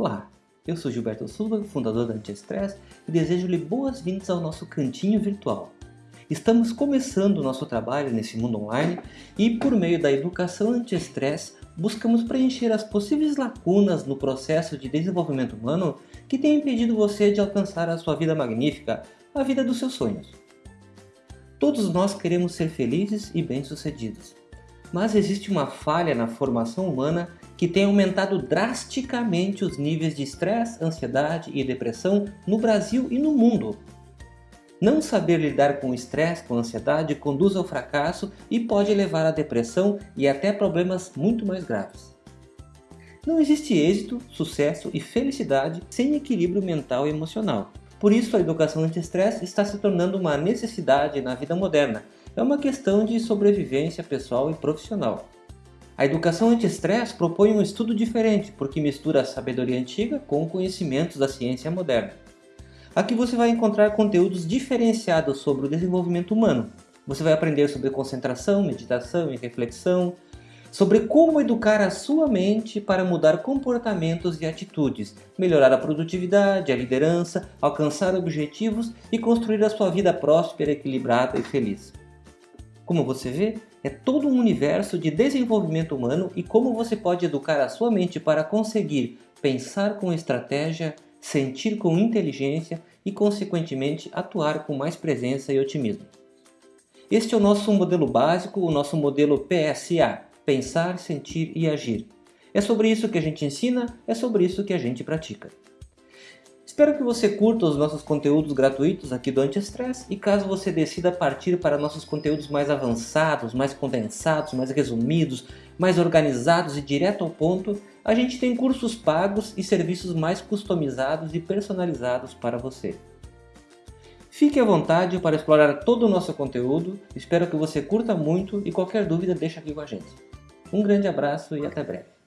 Olá, eu sou Gilberto Silva, fundador da Anti-Stress e desejo-lhe boas-vindas ao nosso cantinho virtual. Estamos começando o nosso trabalho nesse mundo online e por meio da educação anti-estresse buscamos preencher as possíveis lacunas no processo de desenvolvimento humano que tem impedido você de alcançar a sua vida magnífica, a vida dos seus sonhos. Todos nós queremos ser felizes e bem-sucedidos, mas existe uma falha na formação humana que tem aumentado drasticamente os níveis de estresse, ansiedade e depressão no Brasil e no mundo. Não saber lidar com o estresse, com a ansiedade, conduz ao fracasso e pode levar à depressão e até problemas muito mais graves. Não existe êxito, sucesso e felicidade sem equilíbrio mental e emocional. Por isso, a educação anti-estresse está se tornando uma necessidade na vida moderna. É uma questão de sobrevivência pessoal e profissional. A educação anti-estresse propõe um estudo diferente, porque mistura a sabedoria antiga com conhecimentos da ciência moderna. Aqui você vai encontrar conteúdos diferenciados sobre o desenvolvimento humano. Você vai aprender sobre concentração, meditação e reflexão, sobre como educar a sua mente para mudar comportamentos e atitudes, melhorar a produtividade, a liderança, alcançar objetivos e construir a sua vida próspera, equilibrada e feliz. Como você vê, é todo um universo de desenvolvimento humano e como você pode educar a sua mente para conseguir pensar com estratégia, sentir com inteligência e, consequentemente, atuar com mais presença e otimismo. Este é o nosso modelo básico, o nosso modelo PSA, Pensar, Sentir e Agir. É sobre isso que a gente ensina, é sobre isso que a gente pratica. Espero que você curta os nossos conteúdos gratuitos aqui do Anti-Stress e caso você decida partir para nossos conteúdos mais avançados, mais condensados, mais resumidos, mais organizados e direto ao ponto, a gente tem cursos pagos e serviços mais customizados e personalizados para você. Fique à vontade para explorar todo o nosso conteúdo, espero que você curta muito e qualquer dúvida deixa aqui com a gente. Um grande abraço e até breve.